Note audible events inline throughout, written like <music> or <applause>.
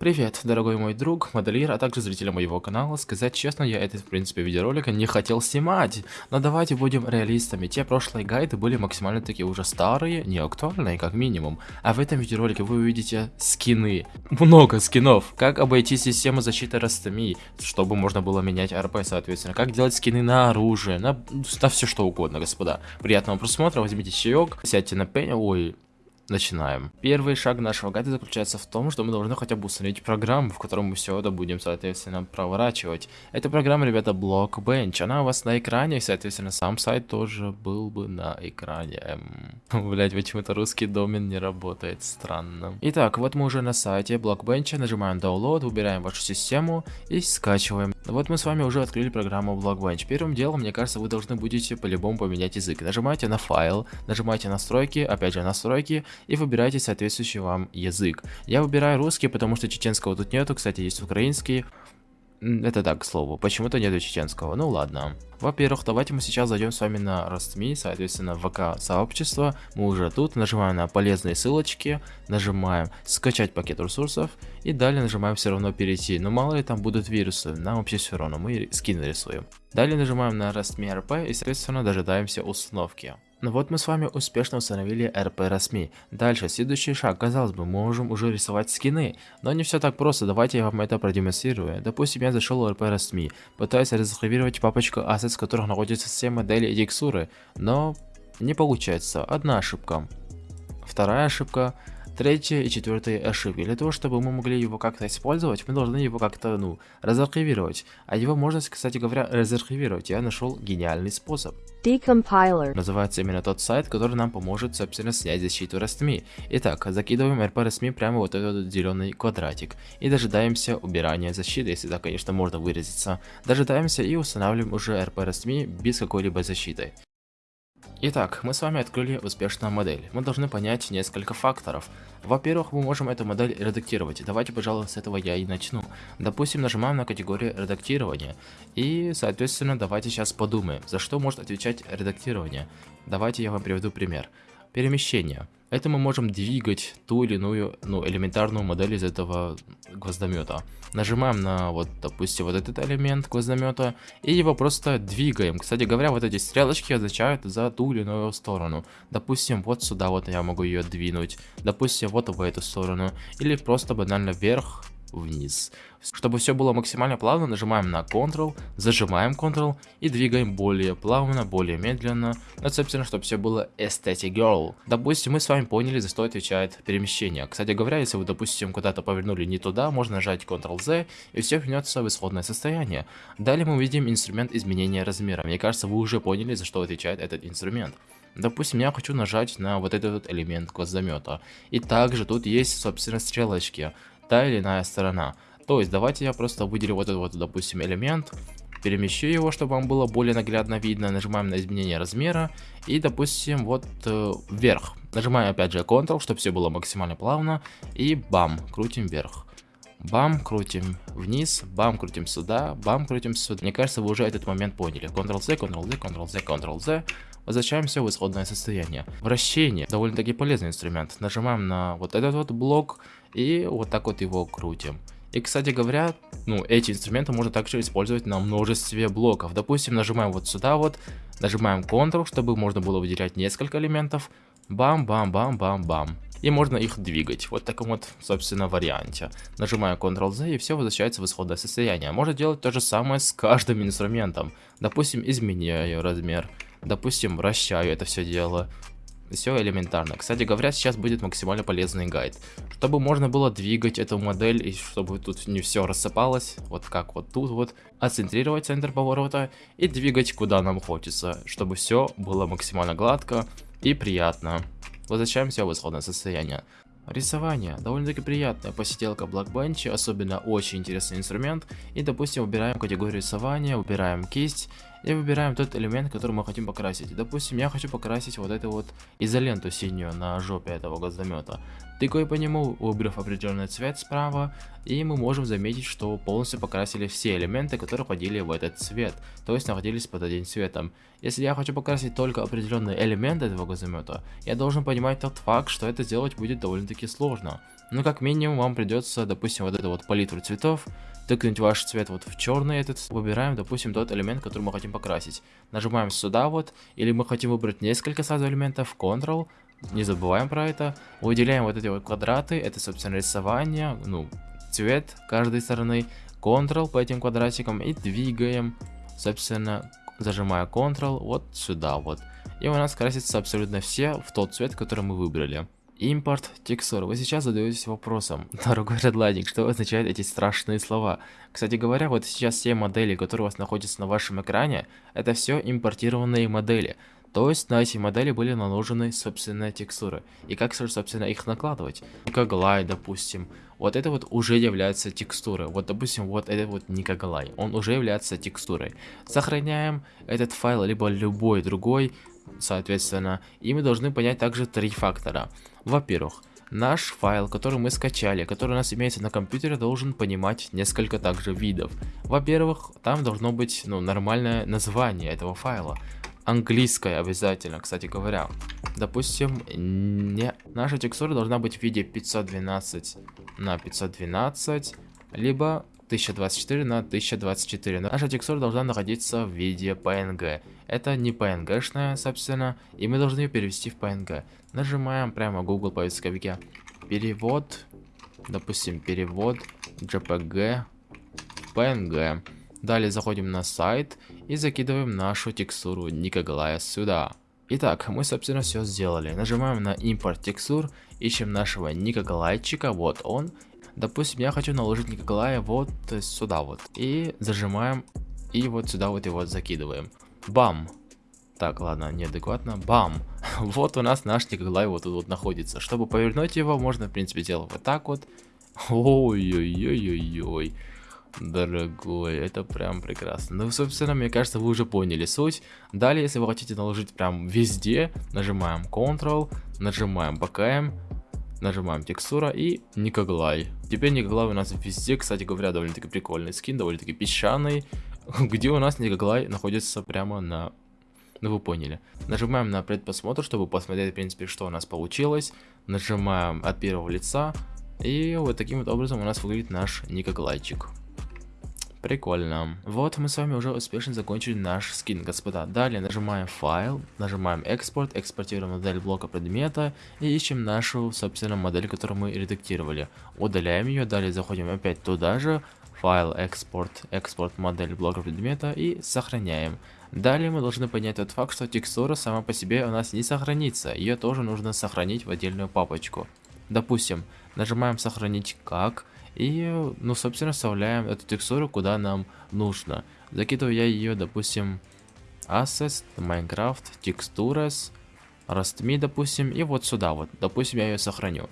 Привет, дорогой мой друг, модельер, а также зрители моего канала. Сказать честно, я этот, в принципе, видеоролика не хотел снимать. Но давайте будем реалистами. Те прошлые гайды были максимально такие уже старые, не актуальные, как минимум. А в этом видеоролике вы увидите скины. Много скинов. Как обойти систему защиты растами, чтобы можно было менять РП, соответственно. Как делать скины на оружие, на, на все что угодно, господа. Приятного просмотра, возьмите чаек, сядьте на пень, ой, Начинаем. Первый шаг нашего гайда заключается в том, что мы должны хотя бы установить программу, в которой мы все это будем, соответственно, проворачивать. Эта программа, ребята, Blockbench. Она у вас на экране, и, соответственно, сам сайт тоже был бы на экране. Эм, <laughs> Блять, почему-то русский домен не работает, странно. Итак, вот мы уже на сайте Blockbench, нажимаем Download, выбираем вашу систему и скачиваем. Вот мы с вами уже открыли программу Blockbench. Первым делом, мне кажется, вы должны будете по-любому поменять язык. Нажимаете на файл, нажимаете настройки, опять же настройки, и выбирайте соответствующий вам язык. Я выбираю русский, потому что чеченского тут нету, кстати, есть украинский. Это так, к слову, почему-то нету чеченского, ну ладно. Во-первых, давайте мы сейчас зайдем с вами на Rostme, соответственно, в ВК сообщество. Мы уже тут, нажимаем на полезные ссылочки, нажимаем скачать пакет ресурсов и далее нажимаем все равно перейти. Но мало ли там будут вирусы, нам вообще все равно, мы скин рисуем. Далее нажимаем на Rostme RP и соответственно дожидаемся установки. Ну вот мы с вами успешно установили РП Расми. Дальше, следующий шаг. Казалось бы, мы можем уже рисовать скины. Но не все так просто, давайте я вам это продемонстрирую. Допустим, я зашел в РП Расми, пытаюсь разархивировать папочку Assets, в которых находятся все модели и текстуры. Но не получается. Одна ошибка. Вторая ошибка третья и четвертая ошибки. Для того, чтобы мы могли его как-то использовать, мы должны его как-то, ну, разархивировать. А его можно, кстати говоря, разархивировать. Я нашел гениальный способ. Decompiler. Называется именно тот сайт, который нам поможет, собственно, снять защиту RSMI. Итак, закидываем RP RSMI прямо вот этот зеленый квадратик. И дожидаемся убирания защиты, если так, конечно, можно выразиться. Дожидаемся и устанавливаем уже RP RSMI без какой-либо защиты. Итак, мы с вами открыли успешную модель. Мы должны понять несколько факторов. Во-первых, мы можем эту модель редактировать. Давайте, пожалуй, с этого я и начну. Допустим, нажимаем на категорию редактирования. И, соответственно, давайте сейчас подумаем, за что может отвечать редактирование. Давайте я вам приведу пример. Перемещение. Это мы можем двигать ту или иную, ну, элементарную модель из этого гвоздомета. Нажимаем на, вот, допустим, вот этот элемент гвоздомета, и его просто двигаем. Кстати говоря, вот эти стрелочки означают за ту или иную сторону. Допустим, вот сюда вот я могу ее двинуть. Допустим, вот в эту сторону. Или просто банально вверх, вниз. Чтобы все было максимально плавно, нажимаем на Ctrl, зажимаем Ctrl и двигаем более плавно, более медленно. Ну, собственно, чтобы все было aesthetic girl. Допустим, мы с вами поняли, за что отвечает перемещение. Кстати говоря, если вы, допустим, куда-то повернули не туда, можно нажать Ctrl-Z и все вернется в исходное состояние. Далее мы увидим инструмент изменения размера. Мне кажется, вы уже поняли, за что отвечает этот инструмент. Допустим, я хочу нажать на вот этот элемент гвоздомета. И также тут есть, собственно, стрелочки та или иная сторона. То есть давайте я просто выделю вот этот вот, допустим, элемент, перемещу его, чтобы вам было более наглядно видно, нажимаем на изменение размера и, допустим, вот э, вверх. Нажимаем опять же Ctrl, чтобы все было максимально плавно и бам, крутим вверх. Бам, крутим вниз, бам, крутим сюда, бам, крутим сюда. Мне кажется, вы уже этот момент поняли. Ctrl-C, Ctrl-Z, Ctrl-Z, Ctrl-Z. Возвращаемся в исходное состояние. Вращение. Довольно-таки полезный инструмент. Нажимаем на вот этот вот блок и вот так вот его крутим. И, кстати говоря, ну, эти инструменты можно также использовать на множестве блоков. Допустим, нажимаем вот сюда вот, нажимаем Ctrl, чтобы можно было выделять несколько элементов. Бам-бам-бам-бам-бам. И можно их двигать. Вот в таком вот, собственно, варианте. Нажимаю Ctrl-Z и все возвращается в исходное состояние. Можно делать то же самое с каждым инструментом. Допустим, изменяю размер. Допустим, вращаю это все дело. Все элементарно. Кстати говоря, сейчас будет максимально полезный гайд. Чтобы можно было двигать эту модель и чтобы тут не все рассыпалось, вот как вот тут вот, отцентрировать центр поворота и двигать куда нам хочется, чтобы все было максимально гладко и приятно. Возвращаемся в исходное состояние. Рисование. Довольно-таки приятная посиделка Blackbench, особенно очень интересный инструмент. И, допустим, выбираем категорию рисования, выбираем кисть и выбираем тот элемент, который мы хотим покрасить. Допустим, я хочу покрасить вот эту вот изоленту синюю на жопе этого гвоздомета. Тыкая по нему, выбрав определенный цвет справа, и мы можем заметить, что полностью покрасили все элементы, которые входили в этот цвет, то есть находились под одним цветом. Если я хочу покрасить только определенные элементы этого газомета, я должен понимать тот факт, что это сделать будет довольно-таки сложно. Но как минимум вам придется, допустим, вот эту вот палитру цветов, тыкнуть ваш цвет вот в черный этот, выбираем, допустим, тот элемент, который мы хотим покрасить. Нажимаем сюда вот, или мы хотим выбрать несколько сразу элементов, Ctrl, не забываем про это. Выделяем вот эти вот квадраты, это, собственно, рисование, ну, цвет каждой стороны. Ctrl по этим квадратикам и двигаем, собственно, зажимая Ctrl вот сюда вот. И у нас красится абсолютно все в тот цвет, который мы выбрали. Импорт текстур. Вы сейчас задаетесь вопросом, <laughs> дорогой Redlining, что означают эти страшные слова? Кстати говоря, вот сейчас все модели, которые у вас находятся на вашем экране, это все импортированные модели. То есть на эти модели были наложены собственные текстуры. И как, собственно, их накладывать? Никоглай, допустим. Вот это вот уже является текстурой. Вот, допустим, вот это вот Никоглай. Он уже является текстурой. Сохраняем этот файл, либо любой другой, соответственно. И мы должны понять также три фактора. Во-первых, наш файл, который мы скачали, который у нас имеется на компьютере, должен понимать несколько также видов. Во-первых, там должно быть ну, нормальное название этого файла английская обязательно, кстати говоря. Допустим, не... наша текстура должна быть в виде 512 на 512, либо 1024 на 1024. Наша текстура должна находиться в виде PNG. Это не PNG-шная, собственно, и мы должны ее перевести в PNG. Нажимаем прямо Google поисковике. Перевод, допустим, перевод JPG PNG. Далее заходим на сайт и закидываем нашу текстуру Никоглая сюда. Итак, мы собственно все сделали. Нажимаем на импорт текстур, ищем нашего Никоглайчика, вот он. Допустим, я хочу наложить Никоглая вот сюда вот. И зажимаем, и вот сюда вот его закидываем. Бам! Так, ладно, неадекватно. Бам! <laughs> вот у нас наш Никоглай вот тут вот находится. Чтобы повернуть его, можно, в принципе, делать вот так вот. Ой-ой-ой-ой-ой. Дорогой, это прям прекрасно. Ну, собственно, мне кажется, вы уже поняли суть. Далее, если вы хотите наложить прям везде, нажимаем Ctrl, нажимаем BKM, нажимаем текстура и Никоглай. Теперь Никоглай у нас везде, кстати говоря, довольно-таки прикольный скин, довольно-таки песчаный, <laughs> где у нас Никоглай находится прямо на... Ну, вы поняли. Нажимаем на предпосмотр, чтобы посмотреть, в принципе, что у нас получилось. Нажимаем от первого лица. И вот таким вот образом у нас выглядит наш Никоглайчик. Прикольно. Вот мы с вами уже успешно закончили наш скин, господа. Далее нажимаем файл, нажимаем экспорт, экспортируем модель блока предмета и ищем нашу, собственно, модель, которую мы редактировали. Удаляем ее, далее заходим опять туда же, файл, экспорт, экспорт модель блока предмета и сохраняем. Далее мы должны понять тот факт, что текстура сама по себе у нас не сохранится, ее тоже нужно сохранить в отдельную папочку. Допустим, нажимаем сохранить как, и, ну, собственно, вставляем эту текстуру куда нам нужно. Закидываю я ее, допустим, Assets, Minecraft, Textures, Rastme, допустим, и вот сюда вот. Допустим, я ее сохраню.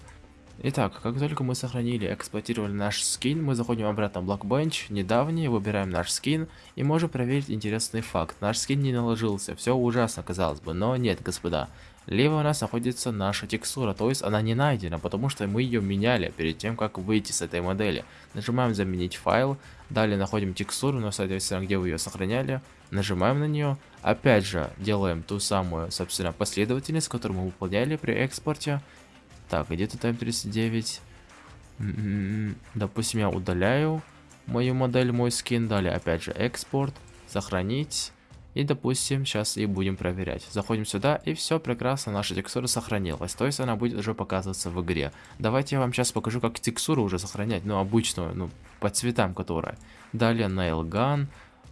Итак, как только мы сохранили, эксплуатировали наш скин, мы заходим обратно в Blockbench, недавний, выбираем наш скин и можем проверить интересный факт. Наш скин не наложился, все ужасно казалось бы, но нет, господа. Либо у нас находится наша текстура, то есть она не найдена, потому что мы ее меняли перед тем, как выйти с этой модели. Нажимаем заменить файл, далее находим текстуру, но соответственно где вы ее сохраняли, нажимаем на нее, опять же делаем ту самую, собственно, последовательность, которую мы выполняли при экспорте, так, где тут М39? М-м-м, допустим, я удаляю мою модель, мой скин. Далее, опять же, экспорт, сохранить. И, допустим, сейчас и будем проверять. Заходим сюда, и все прекрасно, наша текстура сохранилась. То есть она будет уже показываться в игре. Давайте я вам сейчас покажу, как текстуру уже сохранять. Ну, обычную, ну, по цветам которая. Далее, Nailgun,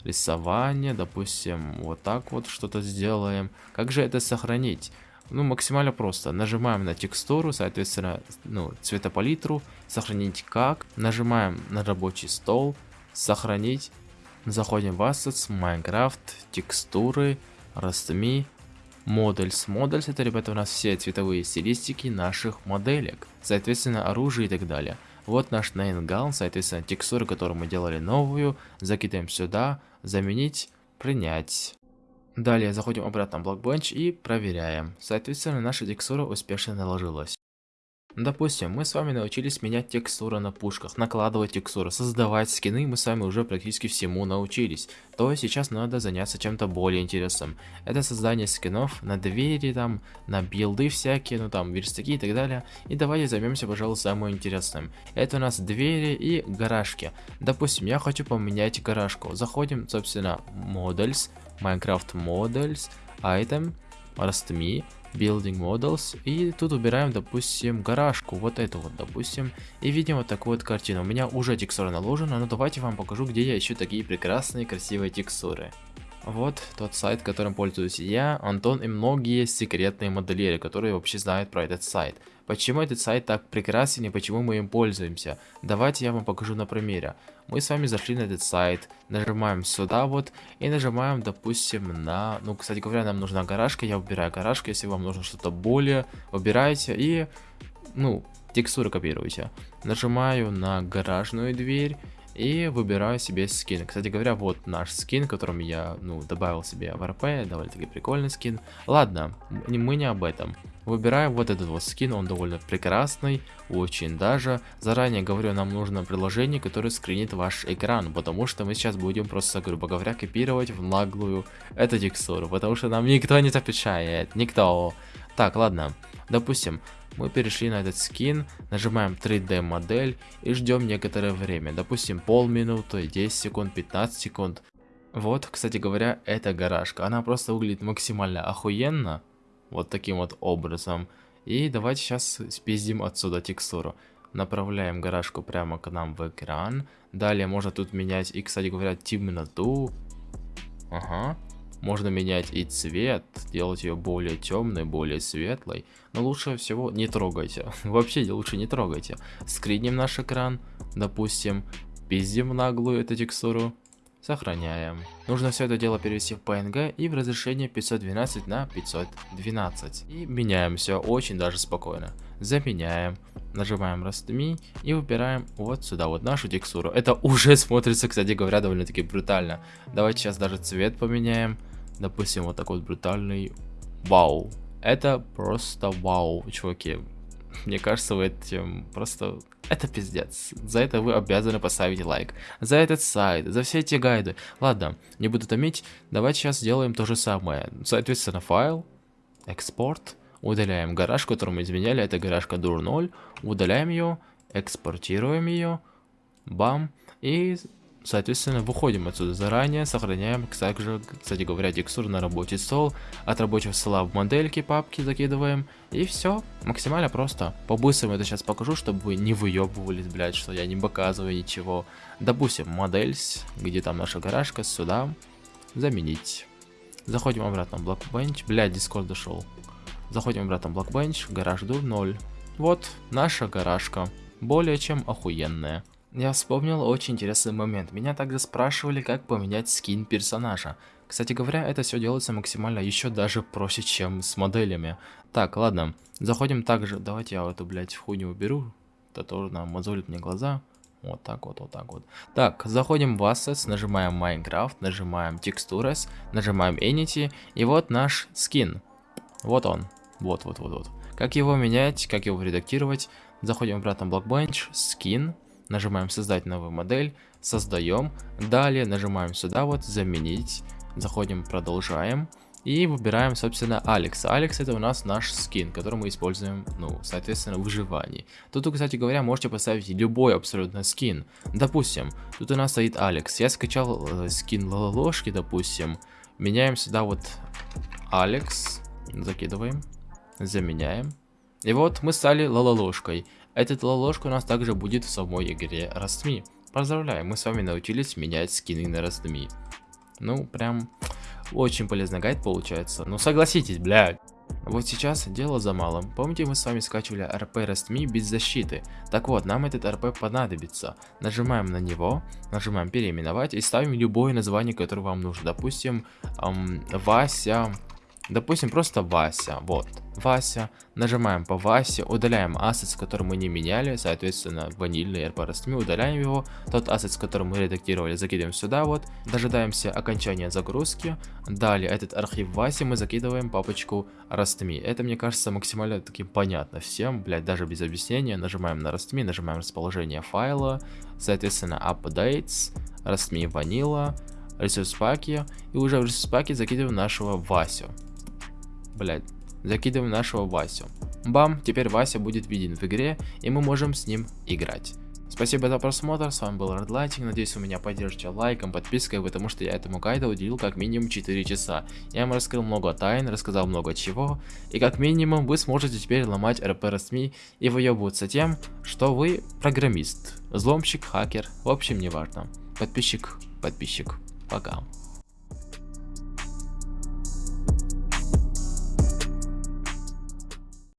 рисование, допустим, вот так вот что-то сделаем. Как же это сохранить? Ну, максимально просто. Нажимаем на текстуру, соответственно, ну, цветопалитру, сохранить как. Нажимаем на рабочий стол, сохранить. Заходим в Assets, Minecraft, текстуры, Rastme, Models. Models это, ребята, у нас все цветовые стилистики наших моделек. Соответственно, оружие и так далее. Вот наш Nail соответственно, текстуру, которую мы делали новую. Закидаем сюда, заменить, принять. Далее заходим обратно в Blockbench и проверяем. Соответственно, наша текстура успешно наложилась. Допустим, мы с вами научились менять текстуры на пушках, накладывать текстуры, создавать скины, мы с вами уже практически всему научились. То сейчас надо заняться чем-то более интересным. Это создание скинов на двери, там, на билды всякие, ну там, верстаки и так далее. И давайте займемся, пожалуй, самым интересным. Это у нас двери и гаражки. Допустим, я хочу поменять гаражку. Заходим, собственно, Models, Minecraft Models, Item, RustMe. Building Models. И тут убираем, допустим, гаражку. Вот эту вот, допустим. И видим вот такую вот картину. У меня уже текстура наложена, но давайте вам покажу, где я ищу такие прекрасные, красивые текстуры. Вот тот сайт, которым пользуюсь я, Антон и многие секретные модельеры, которые вообще знают про этот сайт. Почему этот сайт так прекрасен и почему мы им пользуемся? Давайте я вам покажу на примере. Мы с вами зашли на этот сайт, нажимаем сюда вот и нажимаем, допустим, на... Ну, кстати говоря, нам нужна гаражка, я убираю гаражку, если вам нужно что-то более, выбирайте и, ну, текстуры копируйте. Нажимаю на гаражную дверь и выбираю себе скин. Кстати говоря, вот наш скин, которым я, ну, добавил себе в РП, довольно-таки прикольный скин. Ладно, мы не об этом. Выбираем вот этот вот скин, он довольно прекрасный, очень даже. Заранее говорю, нам нужно приложение, которое скринит ваш экран, потому что мы сейчас будем просто, грубо говоря, копировать в наглую эту текстуру, потому что нам никто не запрещает, никто. Так, ладно, допустим, мы перешли на этот скин, нажимаем 3D модель и ждем некоторое время, допустим полминуты, 10 секунд, 15 секунд. Вот, кстати говоря, эта гаражка, она просто выглядит максимально охуенно, вот таким вот образом. И давайте сейчас спиздим отсюда текстуру. Направляем гаражку прямо к нам в экран. Далее можно тут менять и, кстати говоря, темноту. Ага. Можно менять и цвет, делать ее более темной, более светлой. Но лучше всего не трогайте. <laughs> Вообще лучше не трогайте. Скриним наш экран, допустим, пиздим наглую эту текстуру. Сохраняем. Нужно все это дело перевести в PNG и в разрешение 512 на 512. И меняем все очень даже спокойно. Заменяем. Нажимаем Rust.me и выбираем вот сюда вот нашу текстуру. Это уже смотрится, кстати говоря, довольно-таки брутально. Давайте сейчас даже цвет поменяем. Допустим, вот такой вот брутальный. Вау. Это просто вау, чуваки. Мне кажется, вы этим просто... Это пиздец. За это вы обязаны поставить лайк. За этот сайт, за все эти гайды. Ладно, не буду томить. Давайте сейчас сделаем то же самое. Соответственно, файл, экспорт. Удаляем гараж, который мы изменяли. Это гаражка dur 0. Удаляем ее, экспортируем ее. Бам. И Соответственно, выходим отсюда заранее, сохраняем также, кстати говоря, текстуру на рабочий стол, от рабочего стола в модельки папки закидываем, и все, максимально просто. По-быстрому это сейчас покажу, чтобы вы не выебывались, блядь, что я не показываю ничего. Допустим, модель, где там наша гаражка, сюда, заменить. Заходим обратно в Blockbench, блядь, Discord дошел. Заходим обратно в Blockbench, гараж дур 0. Вот наша гаражка, более чем охуенная. Я вспомнил очень интересный момент. Меня также спрашивали, как поменять скин персонажа. Кстати говоря, это все делается максимально еще даже проще, чем с моделями. Так, ладно. Заходим также... Давайте я эту, блядь, хуйню уберу. Это тоже нам мозолит мне глаза. Вот так вот, вот так вот. Так, заходим в Assets, нажимаем Minecraft, нажимаем Textures, нажимаем Entity, и вот наш скин. Вот он. Вот, вот, вот, вот. Как его менять, как его редактировать? Заходим обратно в Blockbench, Skin, Нажимаем создать новую модель, создаем. Далее нажимаем сюда вот заменить. Заходим, продолжаем. И выбираем, собственно, Алекс. Алекс это у нас наш скин, который мы используем, ну, соответственно, в выживании. Тут, кстати говоря, можете поставить любой абсолютно скин. Допустим, тут у нас стоит Алекс. Я скачал э, скин Лолошки, допустим. Меняем сюда вот Алекс. Закидываем. Заменяем. И вот мы стали Лололошкой. Этот ложка у нас также будет в самой игре Rustme. Поздравляю, мы с вами научились менять скины на Rustme. Ну, прям очень полезный гайд получается. Ну, согласитесь, блядь. Вот сейчас дело за малым. Помните, мы с вами скачивали РП Rustme без защиты? Так вот, нам этот РП понадобится. Нажимаем на него, нажимаем переименовать и ставим любое название, которое вам нужно. Допустим, эм, Вася Допустим, просто Вася, вот, Вася, нажимаем по Васе, удаляем ассет, который мы не меняли, соответственно, ванильный RP удаляем его, тот ассет, который мы редактировали, закидываем сюда вот, дожидаемся окончания загрузки, далее этот архив Васи мы закидываем папочку RastMe, это мне кажется максимально таким понятно всем, блять, даже без объяснения, нажимаем на RastMe, нажимаем расположение файла, соответственно, updates, RastMe vanilla, ресурс паки, и уже в ресурс паке закидываем нашего Васю блядь, закидываем нашего Васю. Бам, теперь Вася будет виден в игре, и мы можем с ним играть. Спасибо за просмотр, с вами был Redlighting, надеюсь вы меня поддержите лайком, подпиской, потому что я этому гайду уделил как минимум 4 часа. Я вам раскрыл много тайн, рассказал много чего, и как минимум вы сможете теперь ломать РП СМИ и выебываться тем, что вы программист, взломщик, хакер, в общем не важно. Подписчик, подписчик, пока.